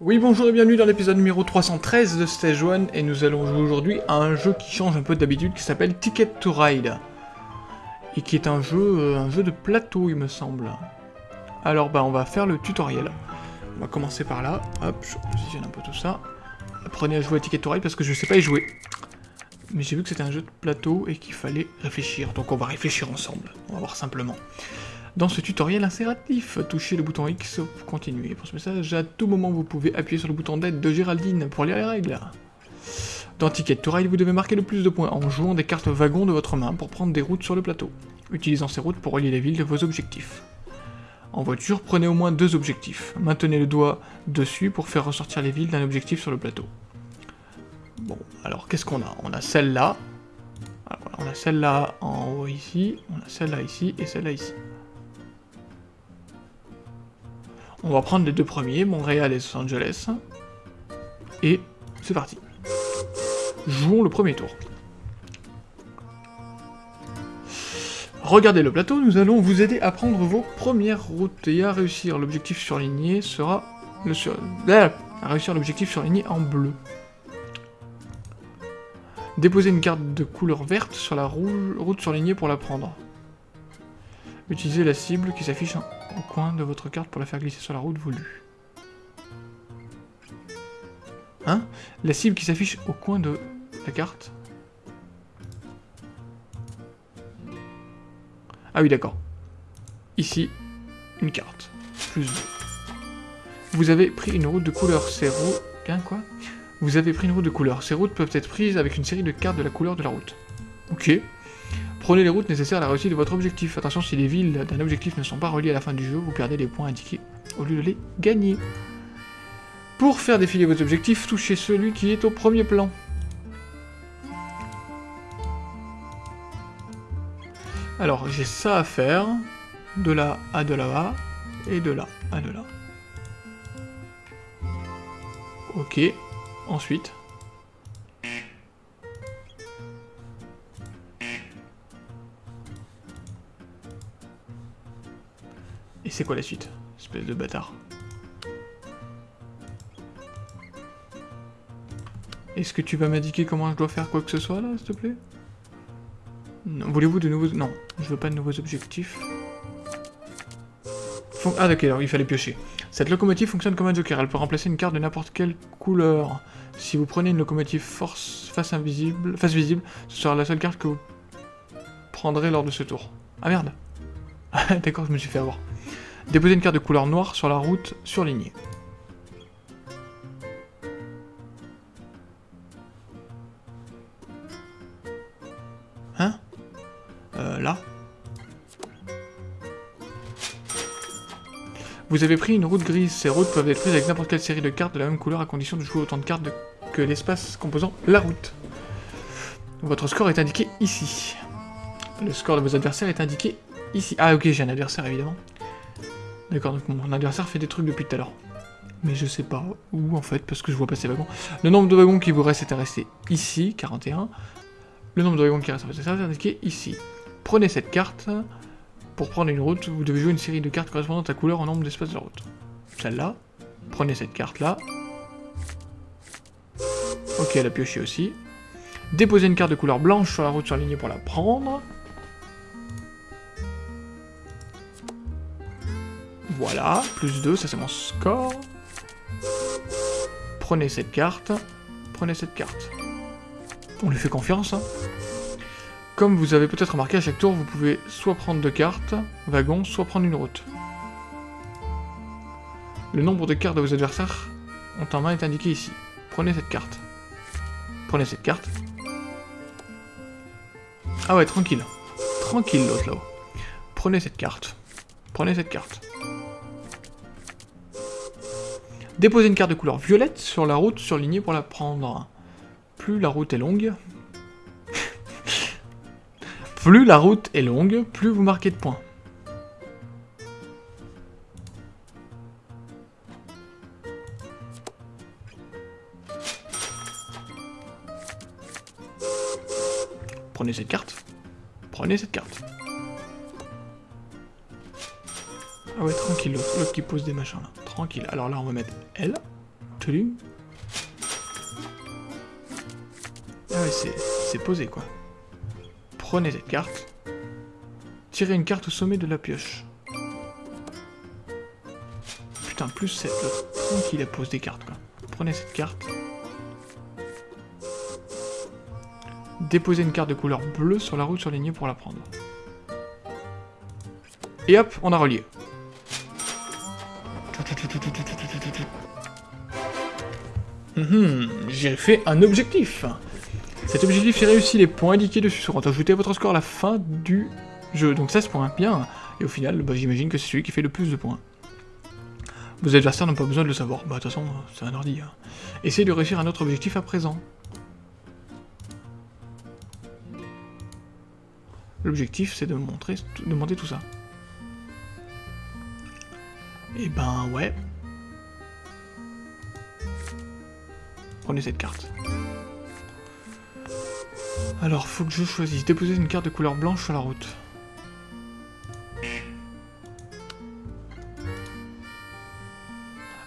Oui bonjour et bienvenue dans l'épisode numéro 313 de Stage 1 et nous allons jouer aujourd'hui à un jeu qui change un peu d'habitude qui s'appelle Ticket to Ride et qui est un jeu, euh, de plateau il me semble. Alors bah on va faire le tutoriel. On va commencer par là, hop, je positionne un peu tout ça. Apprenez à jouer à Ticket to Ride parce que je sais pas y jouer. Mais j'ai vu que c'était un jeu de plateau et qu'il fallait réfléchir, donc on va réfléchir ensemble, on va voir simplement. Dans ce tutoriel insératif, touchez le bouton X pour continuer. Pour ce message, à tout moment, vous pouvez appuyer sur le bouton d'aide de Géraldine pour lire les règles. Dans Ticket to Ride, vous devez marquer le plus de points en jouant des cartes wagons de votre main pour prendre des routes sur le plateau, utilisant ces routes pour relier les villes de vos objectifs. En voiture, prenez au moins deux objectifs. Maintenez le doigt dessus pour faire ressortir les villes d'un objectif sur le plateau. Bon, alors qu'est-ce qu'on a? On a celle-là. On a celle-là en haut ici, on a celle-là ici et celle-là ici. On va prendre les deux premiers, Montréal et Los Angeles. Et c'est parti. Jouons le premier tour. Regardez le plateau, nous allons vous aider à prendre vos premières routes et à réussir. L'objectif surligné sera... Le sur... à réussir l'objectif surligné en bleu. Déposez une carte de couleur verte sur la route surlignée pour la prendre. Utilisez la cible qui s'affiche au coin de votre carte pour la faire glisser sur la route voulue. Hein? La cible qui s'affiche au coin de la carte Ah oui, d'accord. Ici, une carte. Plus 2. Vous avez pris une route de couleur. Ces routes... Hein, quoi? Vous avez pris une route de couleur. Ces routes peuvent être prises avec une série de cartes de la couleur de la route. Ok. Prenez les routes nécessaires à la réussite de votre objectif. Attention, si les villes d'un objectif ne sont pas reliées à la fin du jeu, vous perdez les points indiqués au lieu de les gagner. Pour faire défiler vos objectifs, touchez celui qui est au premier plan. Alors, j'ai ça à faire, de là à de là, et de là à de là. Ok, ensuite... Et c'est quoi la suite Espèce de bâtard? Est-ce que tu vas m'indiquer comment je dois faire quoi que ce soit là, s'il te plaît? Voulez-vous de nouveaux... Non, je veux pas de nouveaux objectifs. Ah d'accord, il fallait piocher. Cette locomotive fonctionne comme un joker, elle peut remplacer une carte de n'importe quelle couleur. Si vous prenez une locomotive force face invisible, face visible, ce sera la seule carte que vous prendrez lors de ce tour. Ah merde D'accord, je me suis fait avoir. Déposez une carte de couleur noire sur la route surlignée. Vous avez pris une route grise. Ces routes peuvent être prises avec n'importe quelle série de cartes de la même couleur à condition de jouer autant de cartes que l'espace composant la route. Votre score est indiqué ici. Le score de vos adversaires est indiqué ici. Ah ok, j'ai un adversaire évidemment. D'accord, donc mon adversaire fait des trucs depuis tout à l'heure. Mais je sais pas où en fait, parce que je vois pas ces wagons. Le nombre de wagons qui vous reste est resté ici, 41. Le nombre de wagons qui reste est indiqué ici. Prenez cette carte. Pour prendre une route, vous devez jouer une série de cartes correspondantes à couleur en nombre d'espaces de route. Celle-là. Prenez cette carte-là. Ok, elle a pioché aussi. Déposez une carte de couleur blanche sur la route surlignée pour la prendre. Voilà, plus 2, ça c'est mon score. Prenez cette carte. Prenez cette carte. On lui fait confiance. Hein. Comme vous avez peut-être remarqué, à chaque tour, vous pouvez soit prendre deux cartes, wagon, soit prendre une route. Le nombre de cartes de vos adversaires ont en main est indiqué ici. Prenez cette carte. Prenez cette carte. Ah ouais, tranquille. Tranquille l'autre là-haut. Prenez cette carte. Prenez cette carte. Déposez une carte de couleur violette sur la route surlignée pour la prendre. Plus la route est longue... plus la route est longue, plus vous marquez de points. Prenez cette carte. Prenez cette carte. Ah ouais, tranquille, l'autre qui pose des machins là. Tranquille. Alors là, on va mettre L. Tling. Ah ouais, c'est posé quoi. Prenez cette carte. Tirez une carte au sommet de la pioche. Putain, plus 7. Tranquille, elle pose des cartes. Prenez cette carte. Déposez une carte de couleur bleue sur la route surlignée pour la prendre. Et hop, on a relié. Mhm, j'ai fait un objectif. Cet objectif est réussi, les points indiqués dessus seront ajoutés à votre score à la fin du jeu. Donc 16 points, bien. Et au final, bah, j'imagine que c'est celui qui fait le plus de points. Vos adversaires n'ont pas besoin de le savoir. Bah de toute façon, c'est un ordi. Hein. Essayez de réussir un autre objectif à présent. L'objectif, c'est de montrer, de monter tout ça. Et eh ben ouais. Prenez cette carte. Alors, faut que je choisisse. Déposer une carte de couleur blanche sur la route.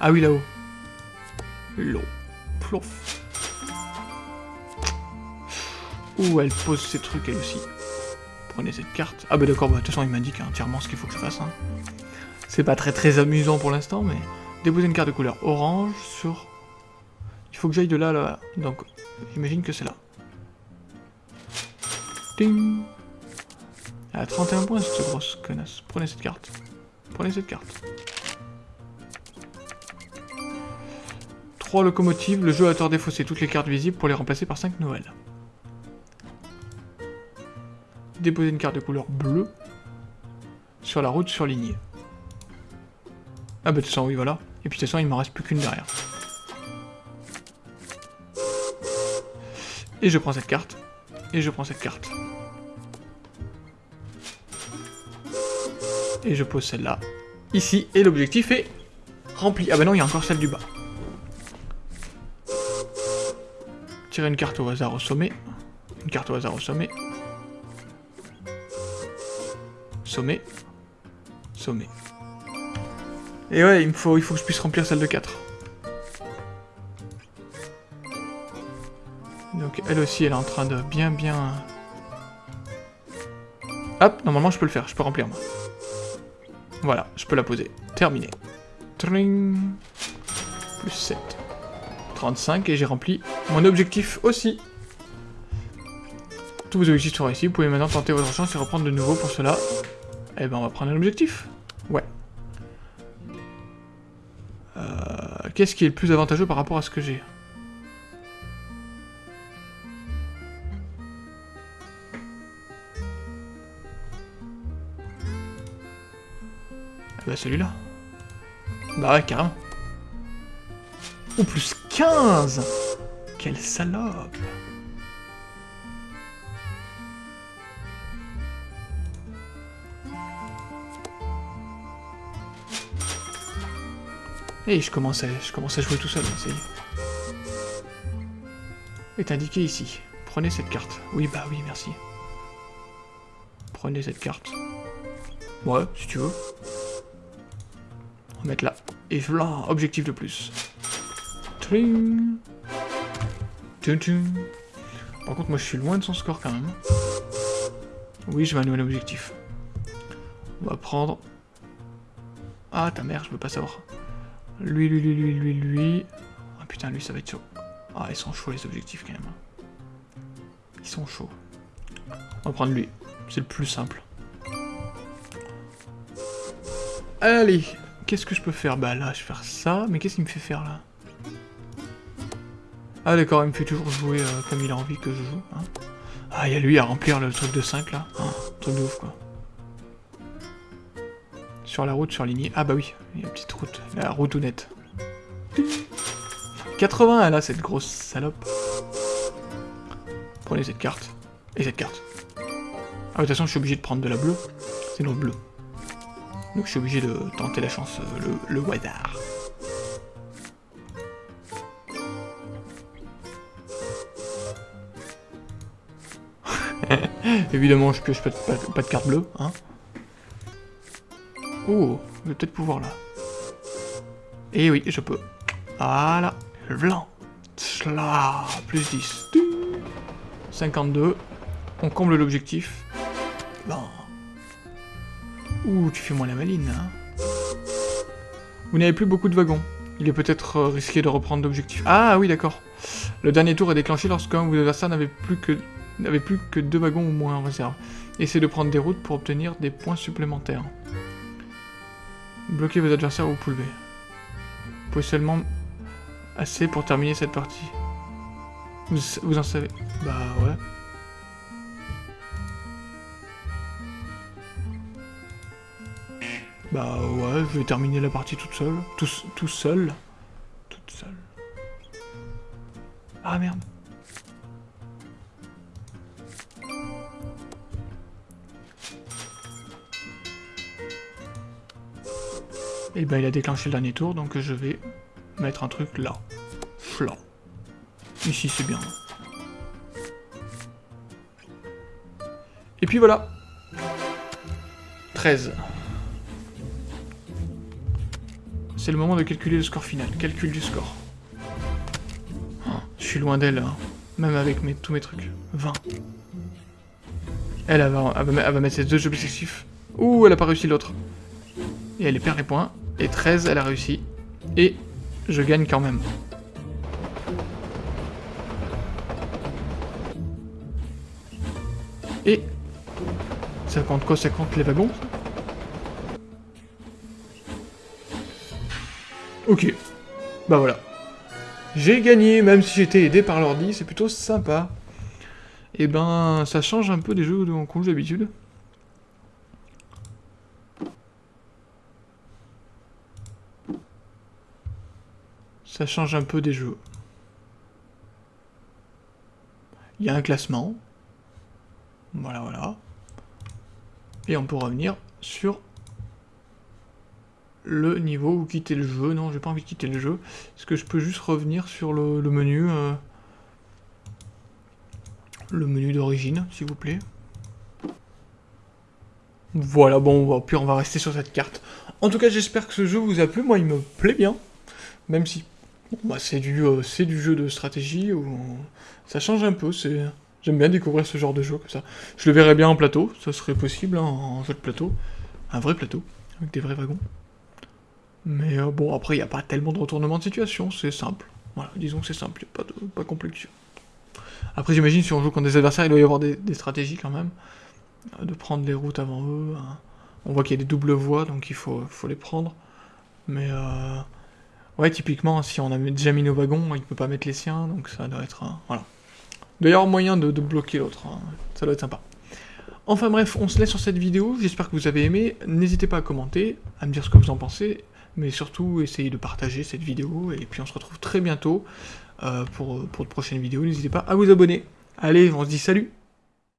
Ah oui, là-haut. L'eau. Plouf. Ouh, elle pose ses trucs, elle aussi. Prenez cette carte. Ah bah d'accord, bah, de toute façon, il m'indique entièrement ce qu'il faut que je fasse. Hein. C'est pas très très amusant pour l'instant, mais... Déposer une carte de couleur orange sur... Il faut que j'aille de là, là. Donc, j'imagine que c'est là. Elle a 31 points, cette grosse connasse. Prenez cette carte. Prenez cette carte. 3 locomotives, le jeu a tort défaussé toutes les cartes visibles pour les remplacer par 5 nouvelles. Déposer une carte de couleur bleue sur la route surlignée. Ah bah de toute façon, oui, voilà. Et puis de toute façon, il m'en reste plus qu'une derrière. Et je prends cette carte. Et je prends cette carte. Et je pose celle-là. Ici, et l'objectif est rempli. Ah bah non, il y a encore celle du bas. une carte au hasard au sommet. Une carte au hasard au sommet. Sommet. Sommet. Et ouais, il, faut, il faut que je puisse remplir celle de 4. Donc elle aussi, elle est en train de bien bien... Hop, normalement je peux le faire, je peux remplir moi. Voilà, je peux la poser. Terminé. Tring. Plus 7. 35 et j'ai rempli mon objectif aussi. Tous vos objectifs sont réussis, vous pouvez maintenant tenter votre chance et reprendre de nouveau pour cela. Eh ben on va prendre un objectif. Ouais. Euh, Qu'est-ce qui est le plus avantageux par rapport à ce que j'ai? Bah celui-là. Bah ouais, carrément. Ou plus 15 Quelle salope Et je commence, à, je commence à jouer tout seul, c'est... Est indiqué ici. Prenez cette carte. Oui, bah oui, merci. Prenez cette carte. Ouais, si tu veux. Mettre là. Et voilà, objectif de plus. Par contre, moi je suis loin de son score quand même. Oui, je vais un nouvel objectif. On va prendre... Ah, ta mère, je veux pas savoir. Lui, lui, lui, lui, lui, lui... Ah putain, lui, ça va être chaud. Ah, ils sont chauds les objectifs quand même. Ils sont chauds. On va prendre lui. C'est le plus simple. Allez, qu'est-ce que je peux faire? Bah là, je vais faire ça. Mais qu'est-ce qu'il me fait faire là? Ah d'accord, il me fait toujours jouer euh, comme il a envie que je joue. Hein. Ah, il y a lui à remplir le truc de 5 là. Hein, truc de ouf quoi. Sur la route surlignée. Ah bah oui, il y a une petite route. La route honnête. 80 là, cette grosse salope. Prenez cette carte. Et cette carte. Ah, de toute façon, je suis obligé de prendre de la bleue. C'est notre bleu. Donc je suis obligé de tenter la chance, euh, le, le hasard. Évidemment, je pioche pas de, pas, de carte bleue, hein. Oh, je vais peut-être pouvoir là. Et eh oui, je peux. Voilà. Blanc. Cela. Plus 10. 52. On comble l'objectif. Bon. Ouh, tu fais moins la maline, hein. Vous n'avez plus beaucoup de wagons. Il est peut-être euh, risqué de reprendre l'objectif. Ah oui, d'accord. Le dernier tour est déclenché lorsqu'un ou adversaire n'avait plus que n'avait plus que deux wagons ou moins en réserve. Essayez de prendre des routes pour obtenir des points supplémentaires. Bloquez vos adversaires au pouvez. Vous pouvez seulement assez pour terminer cette partie. Vous en savez Bah ouais. Bah ouais, je vais terminer la partie toute seule. Tout, tout seul. Toute seule. Ah merde. Et bah il a déclenché le dernier tour, donc je vais mettre un truc là. Là. Ici c'est bien. Et puis voilà. 13. C'est le moment de calculer le score final. Calcul du score. Oh, je suis loin d'elle, hein. même avec tous mes trucs. 20. Elle, elle, va, elle, va, mettre ses deux objectifs. Ouh, elle a pas réussi l'autre. Et elle perd les points. Et 13, elle a réussi. Et je gagne quand même. Et... Ça compte quoi? Ça compte les wagons? Ok. Bah voilà. J'ai gagné, même si j'étais aidé par l'ordi, c'est plutôt sympa. Et eh ben, ça change un peu des jeux qu'on joue d'habitude. Ça change un peu des jeux. Il y a un classement. Voilà, voilà. Et on peut revenir sur le niveau ou quitter le jeu. Non, j'ai pas envie de quitter le jeu. Est-ce que je peux juste revenir sur le, menu euh, Le menu d'origine, s'il vous plaît? Voilà, bon, puis on va rester sur cette carte. En tout cas, j'espère que ce jeu vous a plu. Moi, il me plaît bien. Même si bah, c'est du, euh, du jeu de stratégie. Où ça change un peu. J'aime bien découvrir ce genre de jeu comme ça. Je le verrais bien en plateau. Ça serait possible, hein, en jeu plateau. Un vrai plateau, avec des vrais wagons. Mais euh, bon, après, il n'y a pas tellement de retournement de situation, c'est simple. Voilà, disons que c'est simple, pas de pas complexe. Après, j'imagine, si on joue contre des adversaires, il doit y avoir des, stratégies quand même. Euh, de prendre les routes avant eux. Hein. On voit qu'il y a des doubles voies, donc il faut, faut les prendre. Mais, euh, ouais, typiquement, si on a déjà mis nos wagons, il ne peut pas mettre les siens, donc ça doit être... voilà. Avoir moyen de, bloquer l'autre, hein. ça doit être sympa. Enfin bref, on se laisse sur cette vidéo, j'espère que vous avez aimé. N'hésitez pas à commenter, à me dire ce que vous en pensez mais surtout essayez de partager cette vidéo, et puis on se retrouve très bientôt euh, pour, pour de prochaines vidéos, n'hésitez pas à vous abonner. Allez, on se dit salut